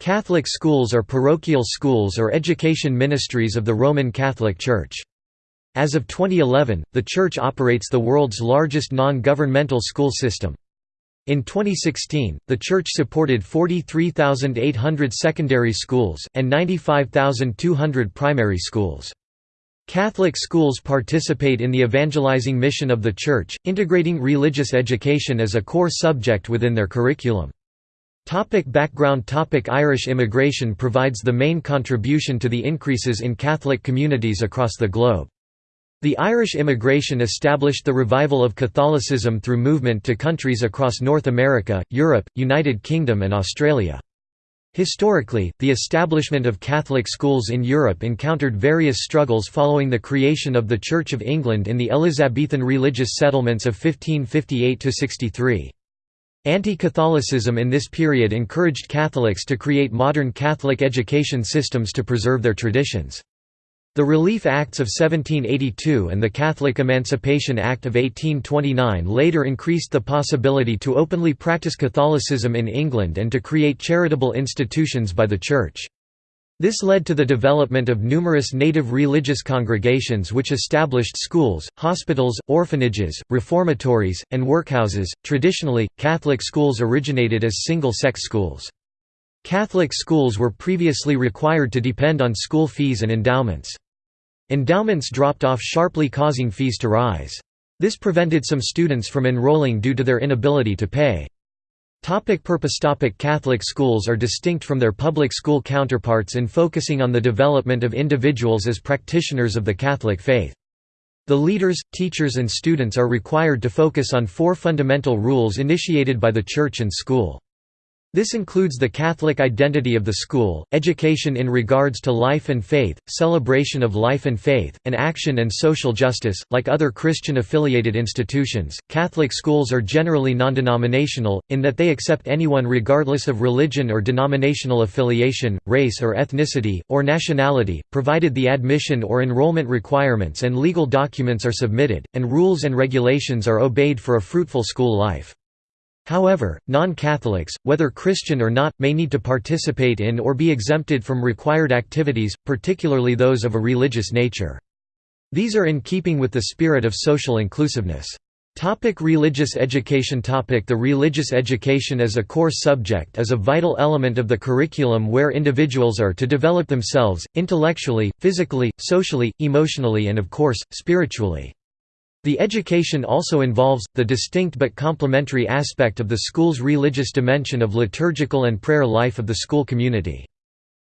Catholic schools are parochial schools or education ministries of the Roman Catholic Church. As of 2011, the Church operates the world's largest non-governmental school system. In 2016, the Church supported 43,800 secondary schools, and 95,200 primary schools. Catholic schools participate in the evangelizing mission of the Church, integrating religious education as a core subject within their curriculum. Topic background topic Irish immigration provides the main contribution to the increases in Catholic communities across the globe. The Irish immigration established the revival of Catholicism through movement to countries across North America, Europe, United Kingdom and Australia. Historically, the establishment of Catholic schools in Europe encountered various struggles following the creation of the Church of England in the Elizabethan religious settlements of 1558–63. Anti-Catholicism in this period encouraged Catholics to create modern Catholic education systems to preserve their traditions. The Relief Acts of 1782 and the Catholic Emancipation Act of 1829 later increased the possibility to openly practice Catholicism in England and to create charitable institutions by the Church. This led to the development of numerous native religious congregations which established schools, hospitals, orphanages, reformatories, and workhouses. Traditionally, Catholic schools originated as single sex schools. Catholic schools were previously required to depend on school fees and endowments. Endowments dropped off sharply causing fees to rise. This prevented some students from enrolling due to their inability to pay. Topic purpose topic Catholic schools are distinct from their public school counterparts in focusing on the development of individuals as practitioners of the Catholic faith. The leaders, teachers and students are required to focus on four fundamental rules initiated by the Church and school. This includes the Catholic identity of the school, education in regards to life and faith, celebration of life and faith, and action and social justice. Like other Christian affiliated institutions, Catholic schools are generally non-denominational, in that they accept anyone regardless of religion or denominational affiliation, race or ethnicity, or nationality, provided the admission or enrollment requirements and legal documents are submitted, and rules and regulations are obeyed for a fruitful school life. However, non-Catholics, whether Christian or not, may need to participate in or be exempted from required activities, particularly those of a religious nature. These are in keeping with the spirit of social inclusiveness. Topic religious education Topic The religious education as a core subject is a vital element of the curriculum where individuals are to develop themselves, intellectually, physically, socially, emotionally and of course, spiritually. The education also involves, the distinct but complementary aspect of the school's religious dimension of liturgical and prayer life of the school community.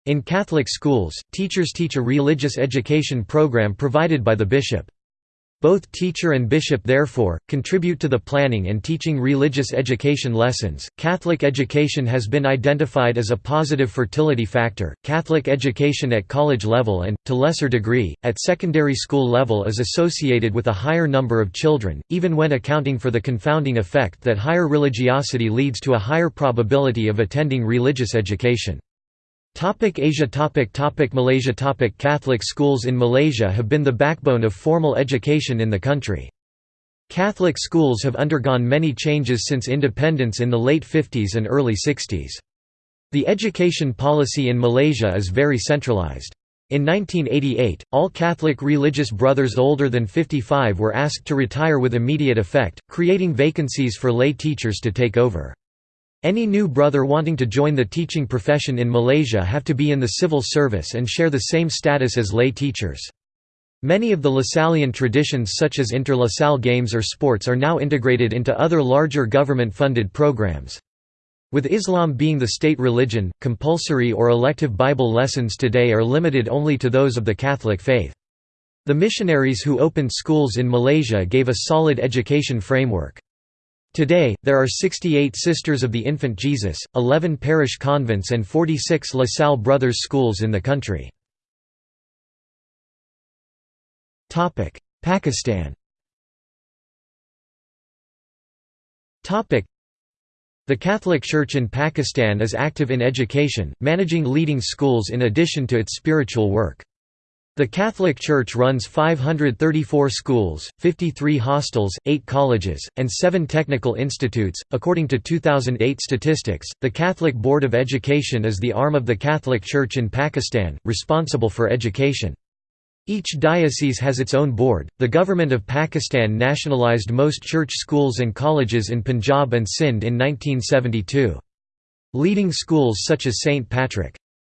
In Catholic schools, teachers teach a religious education program provided by the bishop. Both teacher and bishop therefore contribute to the planning and teaching religious education lessons. Catholic education has been identified as a positive fertility factor. Catholic education at college level and to lesser degree at secondary school level is associated with a higher number of children, even when accounting for the confounding effect that higher religiosity leads to a higher probability of attending religious education. Topic Asia topic topic Malaysia topic Catholic schools in Malaysia have been the backbone of formal education in the country. Catholic schools have undergone many changes since independence in the late 50s and early 60s. The education policy in Malaysia is very centralized. In 1988, all Catholic religious brothers older than 55 were asked to retire with immediate effect, creating vacancies for lay teachers to take over. Any new brother wanting to join the teaching profession in Malaysia have to be in the civil service and share the same status as lay teachers. Many of the Lasallian traditions such as inter-La Salle games or sports are now integrated into other larger government-funded programs. With Islam being the state religion, compulsory or elective Bible lessons today are limited only to those of the Catholic faith. The missionaries who opened schools in Malaysia gave a solid education framework. Today, there are 68 Sisters of the Infant Jesus, 11 parish convents and 46 La Salle Brothers schools in the country. Pakistan The Catholic Church in Pakistan is active in education, managing leading schools in addition to its spiritual work. The Catholic Church runs 534 schools, 53 hostels, 8 colleges, and 7 technical institutes. According to 2008 statistics, the Catholic Board of Education is the arm of the Catholic Church in Pakistan, responsible for education. Each diocese has its own board. The government of Pakistan nationalized most church schools and colleges in Punjab and Sindh in 1972. Leading schools such as St.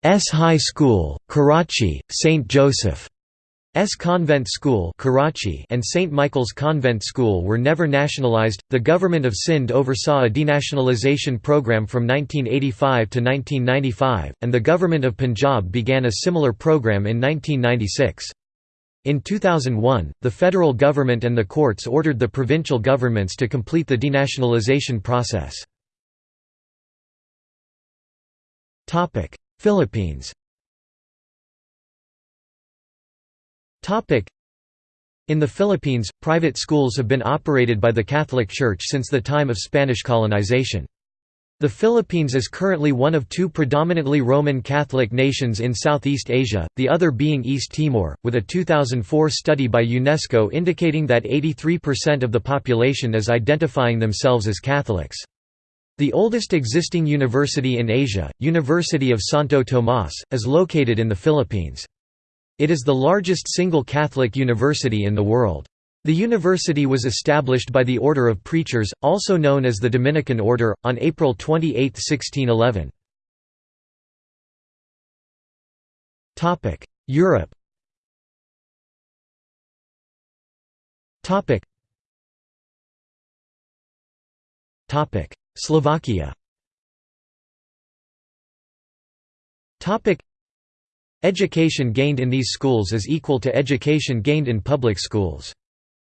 Patrick's High School, Karachi, St. Joseph's Convent School Karachi and St. Michael's Convent School were never nationalized. The government of Sindh oversaw a denationalization program from 1985 to 1995, and the government of Punjab began a similar program in 1996. In 2001, the federal government and the courts ordered the provincial governments to complete the denationalization process. Philippines in the Philippines, private schools have been operated by the Catholic Church since the time of Spanish colonization. The Philippines is currently one of two predominantly Roman Catholic nations in Southeast Asia, the other being East Timor, with a 2004 study by UNESCO indicating that 83% of the population is identifying themselves as Catholics. The oldest existing university in Asia, University of Santo Tomas, is located in the Philippines. It is the largest single Catholic university in the world. The university was established by the Order of Preachers, also known as the Dominican Order, on April 28, 1611. Europe Slovakia. Education gained in these schools is equal to education gained in public schools.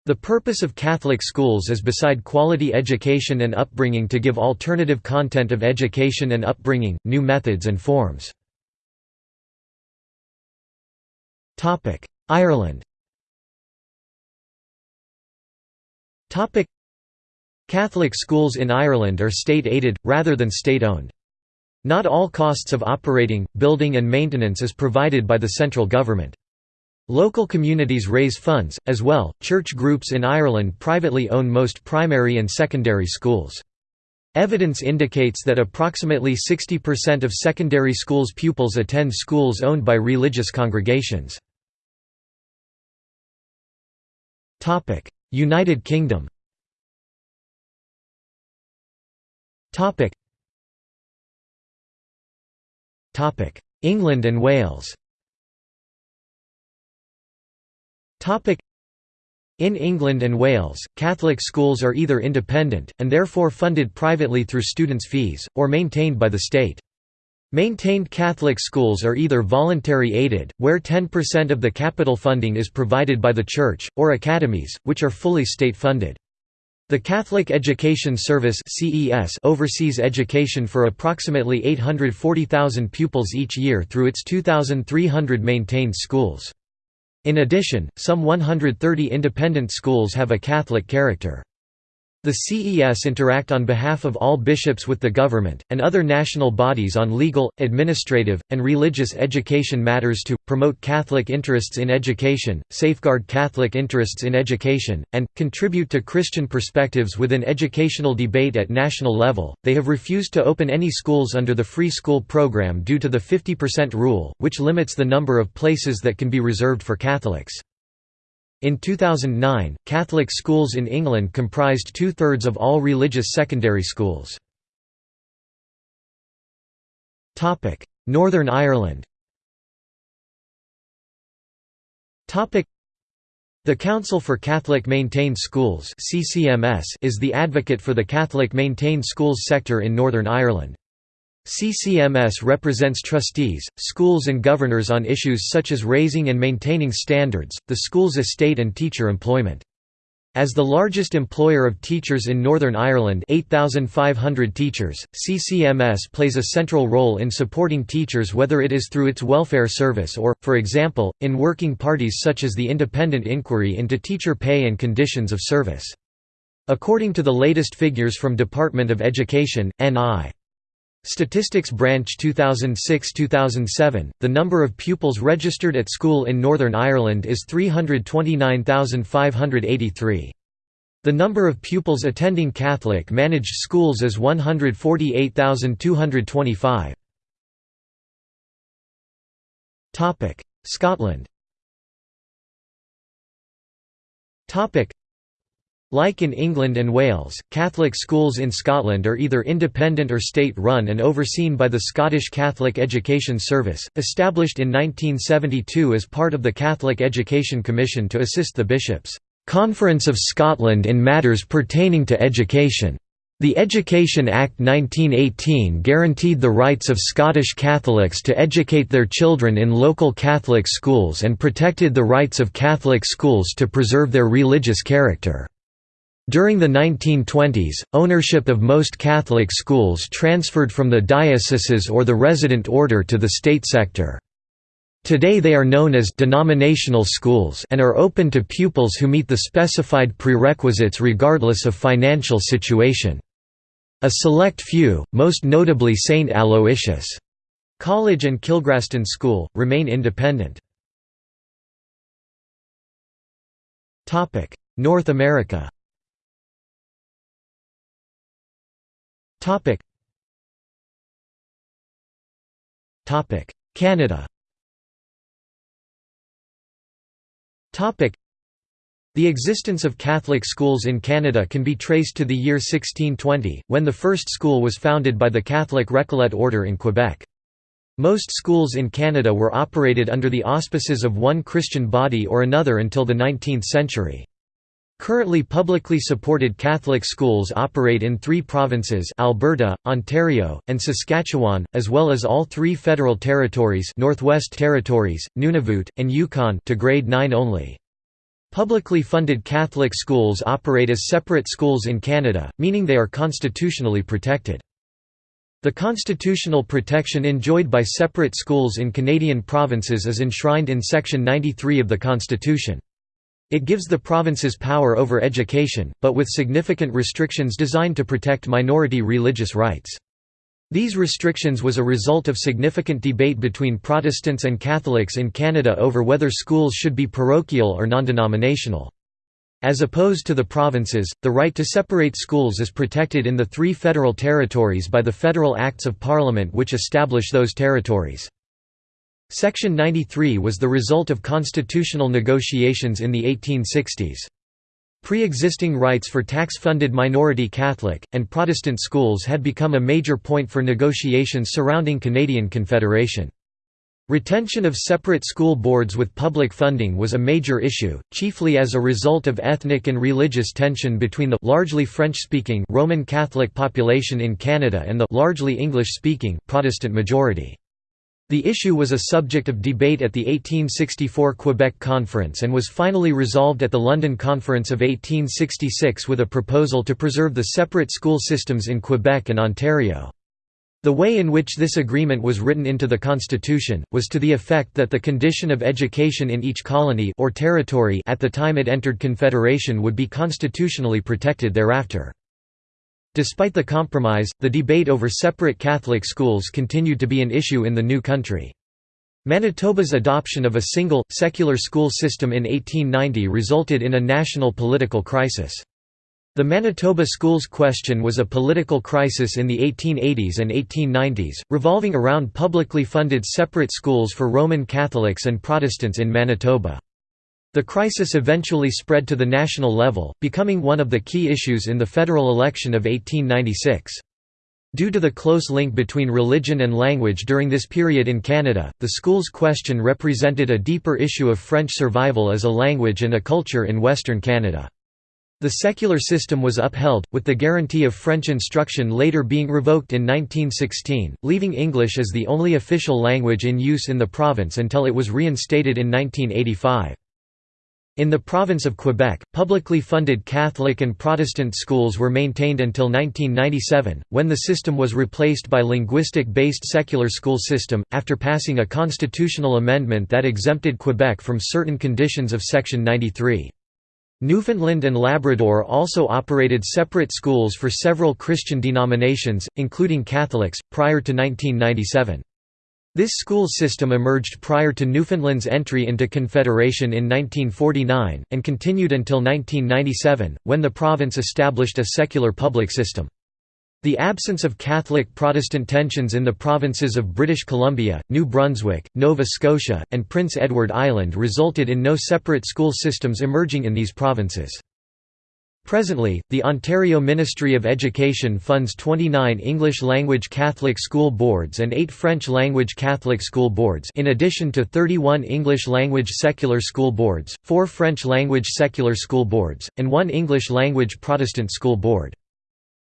The purpose of Catholic schools is beside quality education and upbringing to give alternative content of education and upbringing, new methods and forms. Ireland Catholic schools in Ireland are state-aided, rather than state-owned. Not all costs of operating, building and maintenance is provided by the central government. Local communities raise funds, as well. Church groups in Ireland privately own most primary and secondary schools. Evidence indicates that approximately 60% of secondary schools pupils attend schools owned by religious congregations. United Kingdom England and Wales in England and Wales, Catholic schools are either independent, and therefore funded privately through students' fees, or maintained by the state. Maintained Catholic schools are either voluntary aided, where 10% of the capital funding is provided by the Church, or academies, which are fully state-funded. The Catholic Education Service oversees education for approximately 840,000 pupils each year through its 2,300 maintained schools. In addition, some 130 independent schools have a Catholic character. The CES interact on behalf of all bishops with the government, and other national bodies on legal, administrative, and religious education matters to, promote Catholic interests in education, safeguard Catholic interests in education, and, contribute to Christian perspectives within educational debate at national level. They have refused to open any schools under the free school program due to the 50% rule, which limits the number of places that can be reserved for Catholics. In 2009, Catholic schools in England comprised two-thirds of all religious secondary schools. Northern Ireland the Council for Catholic Maintained Schools is the advocate for the Catholic maintained schools sector in Northern Ireland. CCMS represents trustees, schools and governors on issues such as raising and maintaining standards, the school's estate and teacher employment. As the largest employer of teachers in Northern Ireland 8,500 teachers, CCMS plays a central role in supporting teachers whether it is through its welfare service or, for example, in working parties such as the independent inquiry into teacher pay and conditions of service. According to the latest figures from Department of Education, NI. Statistics Branch 2006–2007, the number of pupils registered at school in Northern Ireland is 329,583. The number of pupils attending Catholic managed schools is 148,225. Scotland like in England and Wales, Catholic schools in Scotland are either independent or state-run and overseen by the Scottish Catholic Education Service, established in 1972 as part of the Catholic Education Commission to assist the bishops' Conference of Scotland in matters pertaining to education. The Education Act 1918 guaranteed the rights of Scottish Catholics to educate their children in local Catholic schools and protected the rights of Catholic schools to preserve their religious character. During the 1920s, ownership of most Catholic schools transferred from the dioceses or the resident order to the state sector. Today they are known as denominational schools and are open to pupils who meet the specified prerequisites regardless of financial situation. A select few, most notably St. Aloysius' College and Kilgraston School, remain independent. North America Topic. Topic. Canada. Topic. The existence of Catholic schools in Canada can be traced to the year 1620, when the first school was founded by the Catholic Recollet order in Quebec. Most schools in Canada were operated under the auspices of one Christian body or another until the 19th century. Currently publicly supported Catholic schools operate in three provinces Alberta, Ontario, and Saskatchewan, as well as all three federal territories Northwest Territories, Nunavut, and Yukon to grade 9 only. Publicly funded Catholic schools operate as separate schools in Canada, meaning they are constitutionally protected. The constitutional protection enjoyed by separate schools in Canadian provinces is enshrined in Section 93 of the Constitution. It gives the provinces power over education, but with significant restrictions designed to protect minority religious rights. These restrictions was a result of significant debate between Protestants and Catholics in Canada over whether schools should be parochial or non-denominational. As opposed to the provinces, the right to separate schools is protected in the three federal territories by the federal acts of parliament which establish those territories. Section 93 was the result of constitutional negotiations in the 1860s. Pre-existing rights for tax-funded minority Catholic, and Protestant schools had become a major point for negotiations surrounding Canadian Confederation. Retention of separate school boards with public funding was a major issue, chiefly as a result of ethnic and religious tension between the largely French-speaking Roman Catholic population in Canada and the largely English-speaking Protestant majority. The issue was a subject of debate at the 1864 Quebec Conference and was finally resolved at the London Conference of 1866 with a proposal to preserve the separate school systems in Quebec and Ontario. The way in which this agreement was written into the Constitution, was to the effect that the condition of education in each colony or territory at the time it entered Confederation would be constitutionally protected thereafter. Despite the compromise, the debate over separate Catholic schools continued to be an issue in the new country. Manitoba's adoption of a single, secular school system in 1890 resulted in a national political crisis. The Manitoba schools question was a political crisis in the 1880s and 1890s, revolving around publicly funded separate schools for Roman Catholics and Protestants in Manitoba. The crisis eventually spread to the national level, becoming one of the key issues in the federal election of 1896. Due to the close link between religion and language during this period in Canada, the schools question represented a deeper issue of French survival as a language and a culture in Western Canada. The secular system was upheld, with the guarantee of French instruction later being revoked in 1916, leaving English as the only official language in use in the province until it was reinstated in 1985. In the province of Quebec, publicly funded Catholic and Protestant schools were maintained until 1997, when the system was replaced by linguistic-based secular school system, after passing a constitutional amendment that exempted Quebec from certain conditions of Section 93. Newfoundland and Labrador also operated separate schools for several Christian denominations, including Catholics, prior to 1997. This school system emerged prior to Newfoundland's entry into Confederation in 1949, and continued until 1997, when the province established a secular public system. The absence of Catholic-Protestant tensions in the provinces of British Columbia, New Brunswick, Nova Scotia, and Prince Edward Island resulted in no separate school systems emerging in these provinces. Presently, the Ontario Ministry of Education funds 29 English-language Catholic school boards and 8 French-language Catholic school boards in addition to 31 English-language secular school boards, 4 French-language secular school boards, and 1 English-language Protestant school board.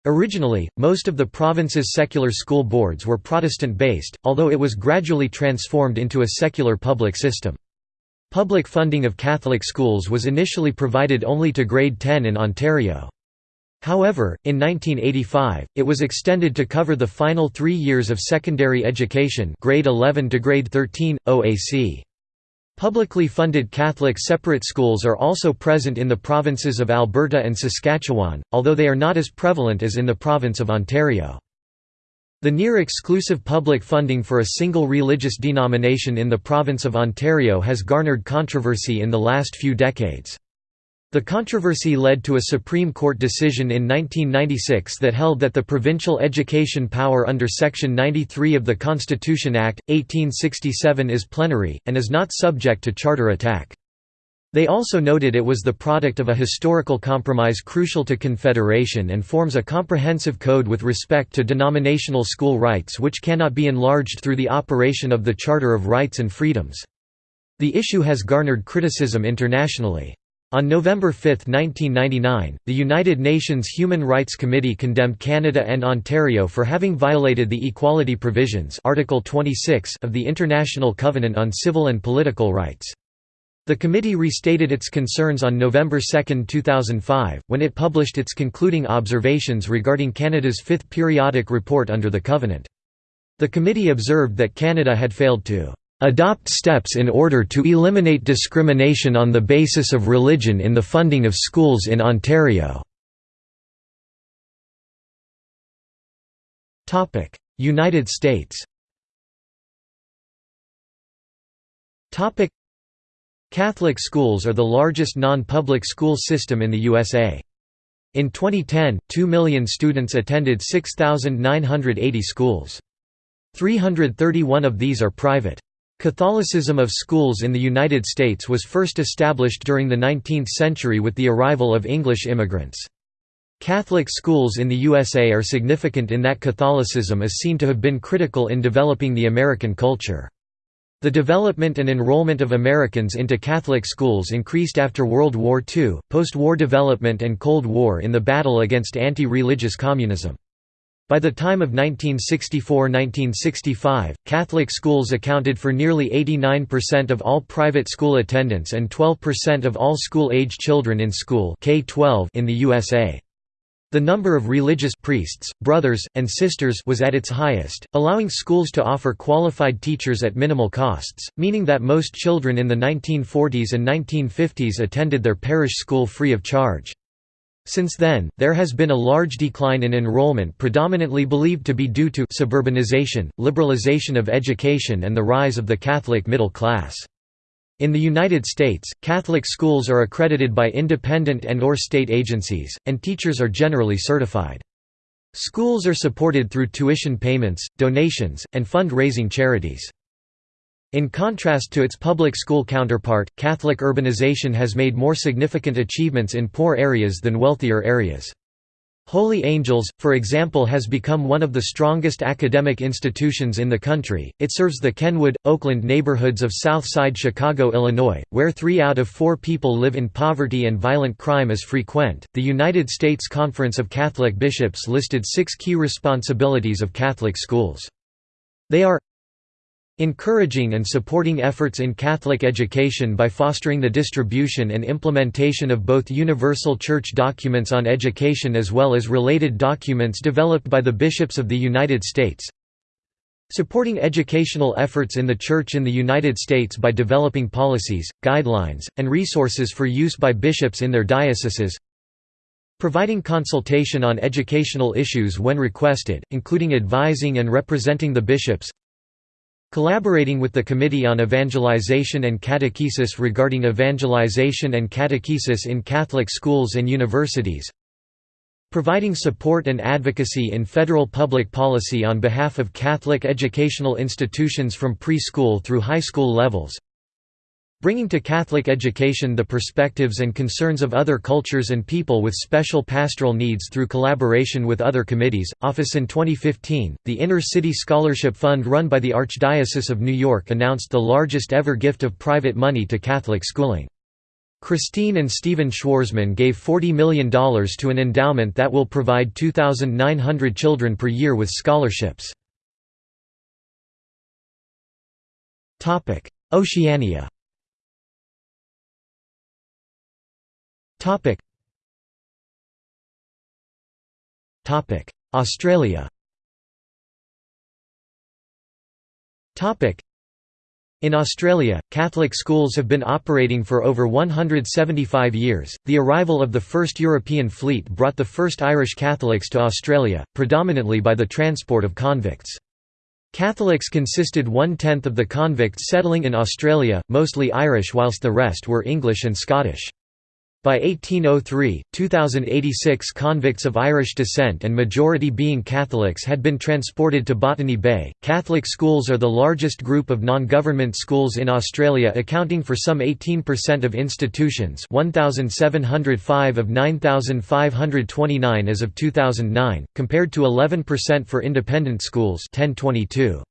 Originally, most of the province's secular school boards were Protestant-based, although it was gradually transformed into a secular public system. Public funding of Catholic schools was initially provided only to grade 10 in Ontario. However, in 1985, it was extended to cover the final three years of secondary education grade 11 to grade 13, OAC. Publicly funded Catholic separate schools are also present in the provinces of Alberta and Saskatchewan, although they are not as prevalent as in the province of Ontario. The near-exclusive public funding for a single religious denomination in the province of Ontario has garnered controversy in the last few decades. The controversy led to a Supreme Court decision in 1996 that held that the provincial education power under Section 93 of the Constitution Act, 1867 is plenary, and is not subject to charter attack. They also noted it was the product of a historical compromise crucial to Confederation and forms a comprehensive code with respect to denominational school rights which cannot be enlarged through the operation of the Charter of Rights and Freedoms. The issue has garnered criticism internationally. On November 5, 1999, the United Nations Human Rights Committee condemned Canada and Ontario for having violated the equality provisions Article 26 of the International Covenant on Civil and Political Rights. The committee restated its concerns on November 2, 2005, when it published its concluding observations regarding Canada's fifth periodic report under the Covenant. The committee observed that Canada had failed to adopt steps in order to eliminate discrimination on the basis of religion in the funding of schools in Ontario. United States Catholic schools are the largest non-public school system in the USA. In 2010, 2 million students attended 6,980 schools. 331 of these are private. Catholicism of schools in the United States was first established during the 19th century with the arrival of English immigrants. Catholic schools in the USA are significant in that Catholicism is seen to have been critical in developing the American culture. The development and enrollment of Americans into Catholic schools increased after World War II, post-war development and Cold War in the battle against anti-religious communism. By the time of 1964–1965, Catholic schools accounted for nearly 89% of all private school attendance and 12% of all school-age children in school K-12 in the USA. The number of religious priests, brothers, and sisters was at its highest, allowing schools to offer qualified teachers at minimal costs, meaning that most children in the 1940s and 1950s attended their parish school free of charge. Since then, there has been a large decline in enrollment predominantly believed to be due to suburbanization, liberalization of education and the rise of the Catholic middle class. In the United States, Catholic schools are accredited by independent and or state agencies, and teachers are generally certified. Schools are supported through tuition payments, donations, and fund-raising charities. In contrast to its public school counterpart, Catholic urbanization has made more significant achievements in poor areas than wealthier areas. Holy Angels, for example has become one of the strongest academic institutions in the country. It serves the Kenwood, Oakland neighborhoods of Southside Chicago, Illinois, where three out of four people live in poverty and violent crime is frequent. The United States Conference of Catholic Bishops listed six key responsibilities of Catholic schools. They are Encouraging and supporting efforts in Catholic education by fostering the distribution and implementation of both universal church documents on education as well as related documents developed by the bishops of the United States. Supporting educational efforts in the Church in the United States by developing policies, guidelines, and resources for use by bishops in their dioceses. Providing consultation on educational issues when requested, including advising and representing the bishops. Collaborating with the Committee on Evangelization and Catechesis regarding evangelization and catechesis in Catholic schools and universities providing support and advocacy in federal public policy on behalf of Catholic educational institutions from preschool through high school levels, bringing to Catholic education the perspectives and concerns of other cultures and people with special pastoral needs through collaboration with other committees. Office in 2015, the Inner City Scholarship Fund run by the Archdiocese of New York announced the largest ever gift of private money to Catholic schooling. Christine and Stephen Schwarzman gave $40 million to an endowment that will provide 2,900 children per year with scholarships. Oceania Australia Topic in Australia, Catholic schools have been operating for over 175 years. The arrival of the first European fleet brought the first Irish Catholics to Australia, predominantly by the transport of convicts. Catholics consisted one-tenth of the convicts settling in Australia, mostly Irish whilst the rest were English and Scottish. By 1803, 2,086 convicts of Irish descent and majority being Catholics had been transported to Botany Bay. Catholic schools are the largest group of non government schools in Australia, accounting for some 18% of institutions 1,705 of 9,529 as of 2009, compared to 11% for independent schools 1022.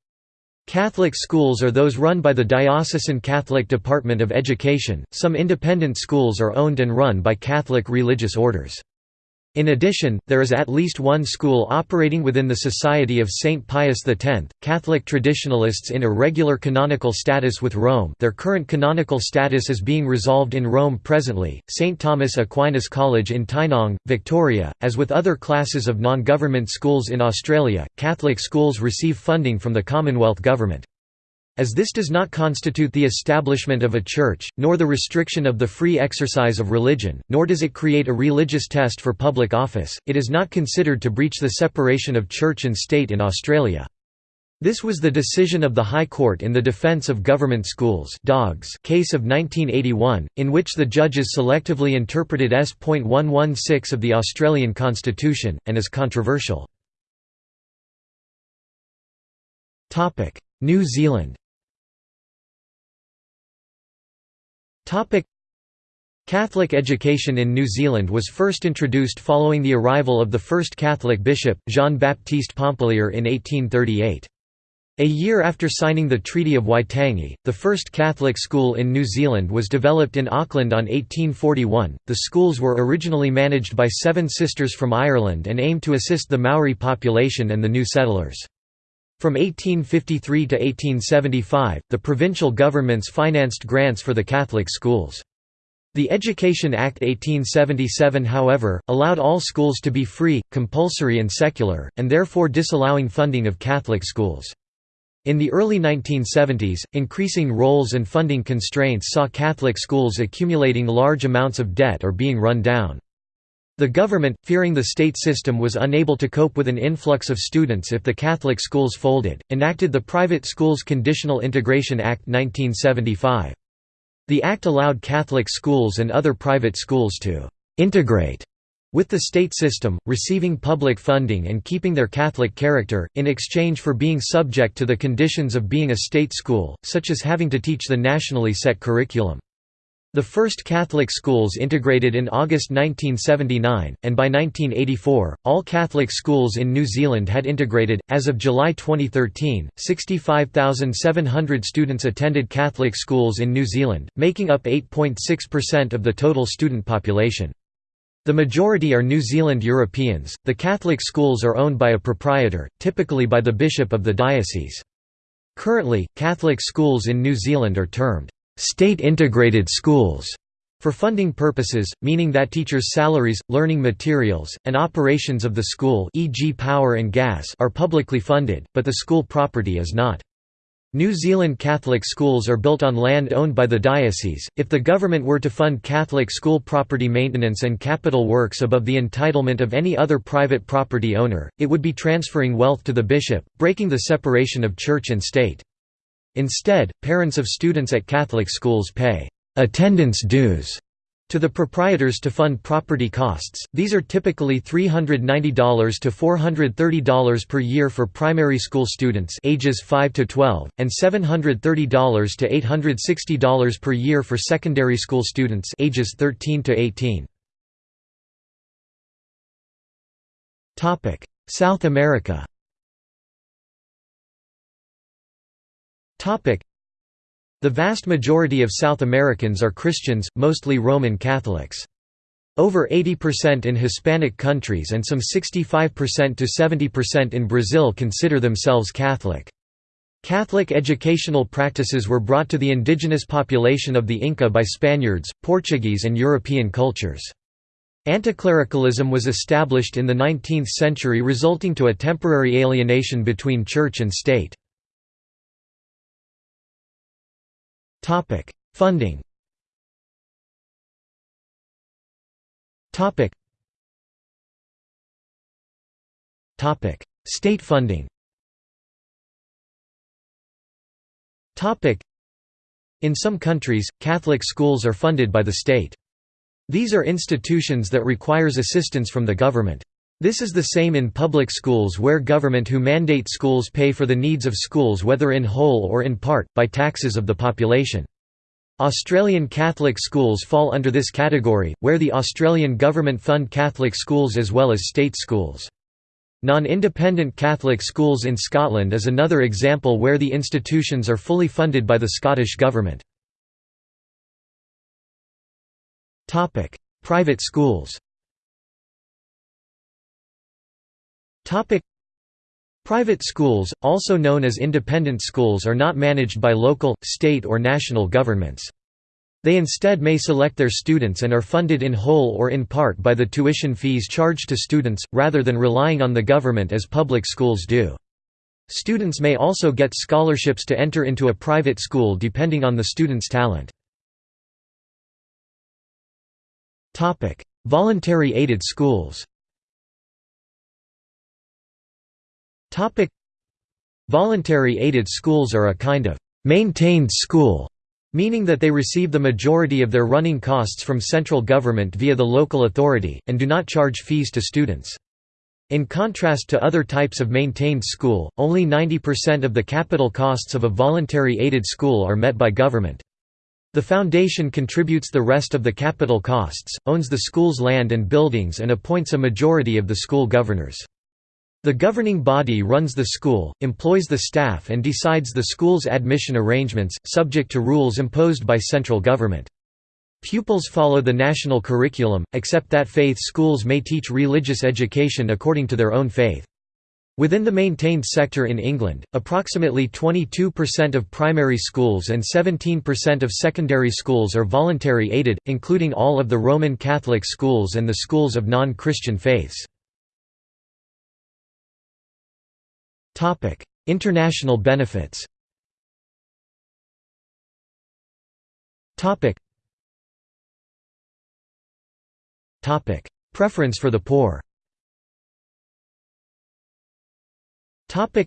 Catholic schools are those run by the Diocesan Catholic Department of Education, some independent schools are owned and run by Catholic religious orders. In addition, there is at least one school operating within the Society of St. Pius X, Catholic traditionalists in irregular canonical status with Rome their current canonical status is being resolved in Rome presently, St. Thomas Aquinas College in Tynong, Victoria. As with other classes of non-government schools in Australia, Catholic schools receive funding from the Commonwealth Government. As this does not constitute the establishment of a church, nor the restriction of the free exercise of religion, nor does it create a religious test for public office, it is not considered to breach the separation of church and state in Australia. This was the decision of the High Court in the Defence of Government Schools Dogs case of 1981, in which the judges selectively interpreted S.116 of the Australian Constitution, and is controversial. New Zealand Catholic education in New Zealand was first introduced following the arrival of the first Catholic bishop, Jean-Baptiste Pompallier in 1838. A year after signing the Treaty of Waitangi, the first Catholic school in New Zealand was developed in Auckland on 1841. The schools were originally managed by seven sisters from Ireland and aimed to assist the Maori population and the new settlers. From 1853 to 1875, the provincial governments financed grants for the Catholic schools. The Education Act 1877 however, allowed all schools to be free, compulsory and secular, and therefore disallowing funding of Catholic schools. In the early 1970s, increasing roles and funding constraints saw Catholic schools accumulating large amounts of debt or being run down. The government, fearing the state system was unable to cope with an influx of students if the Catholic schools folded, enacted the Private Schools Conditional Integration Act 1975. The act allowed Catholic schools and other private schools to «integrate» with the state system, receiving public funding and keeping their Catholic character, in exchange for being subject to the conditions of being a state school, such as having to teach the nationally set curriculum. The first Catholic schools integrated in August 1979, and by 1984, all Catholic schools in New Zealand had integrated. As of July 2013, 65,700 students attended Catholic schools in New Zealand, making up 8.6% of the total student population. The majority are New Zealand Europeans. The Catholic schools are owned by a proprietor, typically by the bishop of the diocese. Currently, Catholic schools in New Zealand are termed state-integrated schools, For funding purposes, meaning that teachers' salaries, learning materials, and operations of the school e.g. power and gas are publicly funded, but the school property is not. New Zealand Catholic schools are built on land owned by the diocese. If the government were to fund Catholic school property maintenance and capital works above the entitlement of any other private property owner, it would be transferring wealth to the bishop, breaking the separation of church and state. Instead, parents of students at Catholic schools pay attendance dues to the proprietors to fund property costs, these are typically $390 to $430 per year for primary school students ages 5 to 12, and $730 to $860 per year for secondary school students ages 13 to 18. South America the vast majority of South Americans are Christians, mostly Roman Catholics. Over 80% in Hispanic countries and some 65% to 70% in Brazil consider themselves Catholic. Catholic educational practices were brought to the indigenous population of the Inca by Spaniards, Portuguese and European cultures. Anticlericalism was established in the 19th century resulting to a temporary alienation between church and state. Topic: Funding. Topic. State funding. Topic: In some countries, Catholic schools are funded by the state. These are institutions that requires assistance from the government. This is the same in public schools where government who mandate schools pay for the needs of schools whether in whole or in part, by taxes of the population. Australian Catholic schools fall under this category, where the Australian government fund Catholic schools as well as state schools. Non-independent Catholic schools in Scotland is another example where the institutions are fully funded by the Scottish Government. Private schools Private schools, also known as independent schools are not managed by local, state or national governments. They instead may select their students and are funded in whole or in part by the tuition fees charged to students, rather than relying on the government as public schools do. Students may also get scholarships to enter into a private school depending on the student's talent. Voluntary aided schools Voluntary aided schools are a kind of «maintained school», meaning that they receive the majority of their running costs from central government via the local authority, and do not charge fees to students. In contrast to other types of maintained school, only 90% of the capital costs of a voluntary aided school are met by government. The foundation contributes the rest of the capital costs, owns the school's land and buildings and appoints a majority of the school governors. The governing body runs the school, employs the staff and decides the school's admission arrangements, subject to rules imposed by central government. Pupils follow the national curriculum, except that faith schools may teach religious education according to their own faith. Within the maintained sector in England, approximately 22% of primary schools and 17% of secondary schools are voluntary aided, including all of the Roman Catholic schools and the schools of non-Christian faiths. Topic: International benefits. Topic. Topic: Preference for the poor. Topic: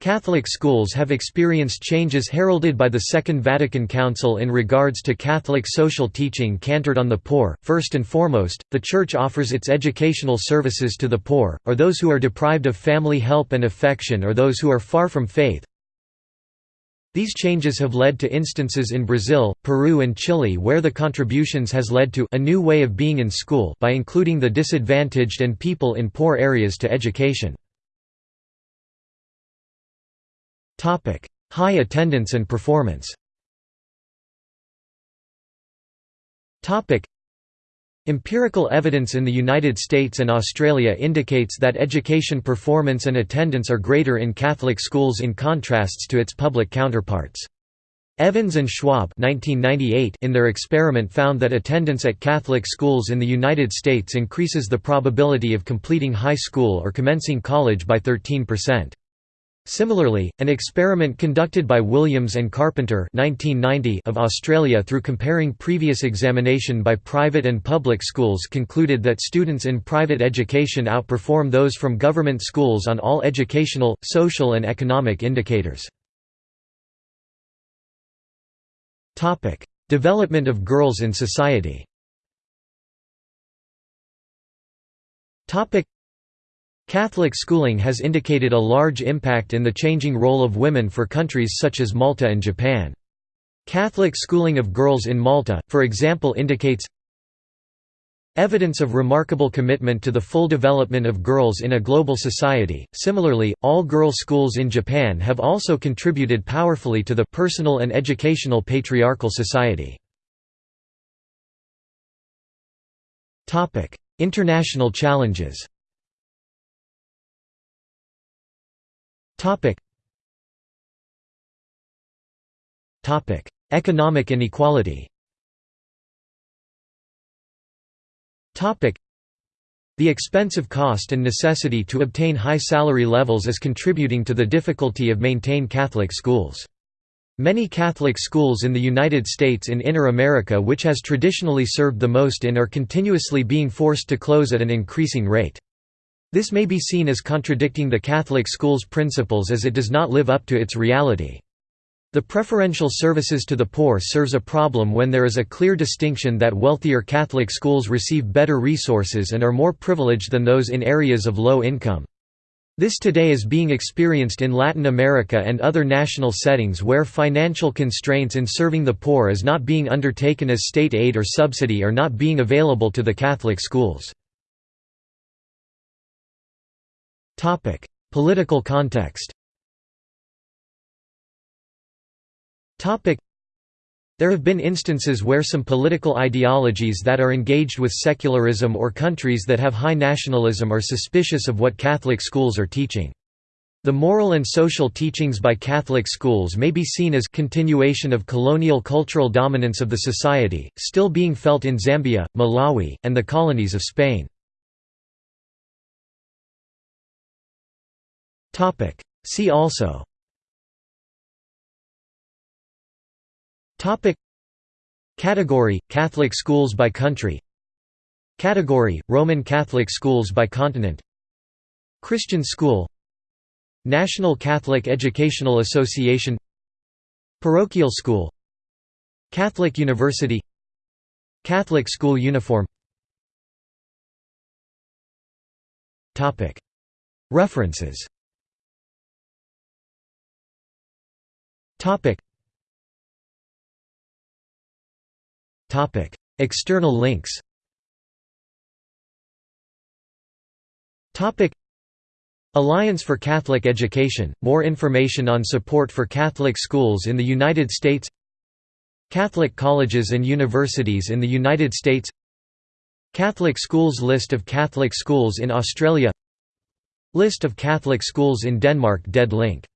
Catholic schools have experienced changes heralded by the Second Vatican Council in regards to Catholic social teaching centered on the poor. First and foremost, the Church offers its educational services to the poor, or those who are deprived of family help and affection or those who are far from faith. These changes have led to instances in Brazil, Peru and Chile where the contributions has led to a new way of being in school by including the disadvantaged and people in poor areas to education. High attendance and performance. Empirical evidence in the United States and Australia indicates that education performance and attendance are greater in Catholic schools in contrasts to its public counterparts. Evans and Schwab 1998 in their experiment found that attendance at Catholic schools in the United States increases the probability of completing high school or commencing college by 13%. Similarly, an experiment conducted by Williams and Carpenter 1990 of Australia through comparing previous examination by private and public schools concluded that students in private education outperform those from government schools on all educational, social and economic indicators. Development of girls in society. Catholic schooling has indicated a large impact in the changing role of women for countries such as Malta and Japan. Catholic schooling of girls in Malta, for example indicates Evidence of remarkable commitment to the full development of girls in a global society. Similarly, all girl schools in Japan have also contributed powerfully to the personal and educational patriarchal society. Topic: International challenges. Topic. Topic: Economic inequality. The expensive cost and necessity to obtain high salary levels is contributing to the difficulty of maintain Catholic schools. Many Catholic schools in the United States in Inner America which has traditionally served the most in are continuously being forced to close at an increasing rate. This may be seen as contradicting the Catholic school's principles as it does not live up to its reality. The preferential services to the poor serves a problem when there is a clear distinction that wealthier Catholic schools receive better resources and are more privileged than those in areas of low income. This today is being experienced in Latin America and other national settings where financial constraints in serving the poor is not being undertaken as state aid or subsidy are not being available to the Catholic schools. Political context There have been instances where some political ideologies that are engaged with secularism or countries that have high nationalism are suspicious of what Catholic schools are teaching. The moral and social teachings by Catholic schools may be seen as continuation of colonial cultural dominance of the society, still being felt in Zambia, Malawi, and the colonies of Spain. See also. Topic. Category Catholic schools by country. Category Roman Catholic schools by continent. Christian school. National Catholic Educational Association. Parochial school. Catholic University. Catholic school uniform. References External links. Alliance for Catholic Education – More information on support for Catholic schools in the United States. Catholic colleges and universities in the United States. Catholic schools List of Catholic schools in Australia. List of Catholic schools in Denmark Dead link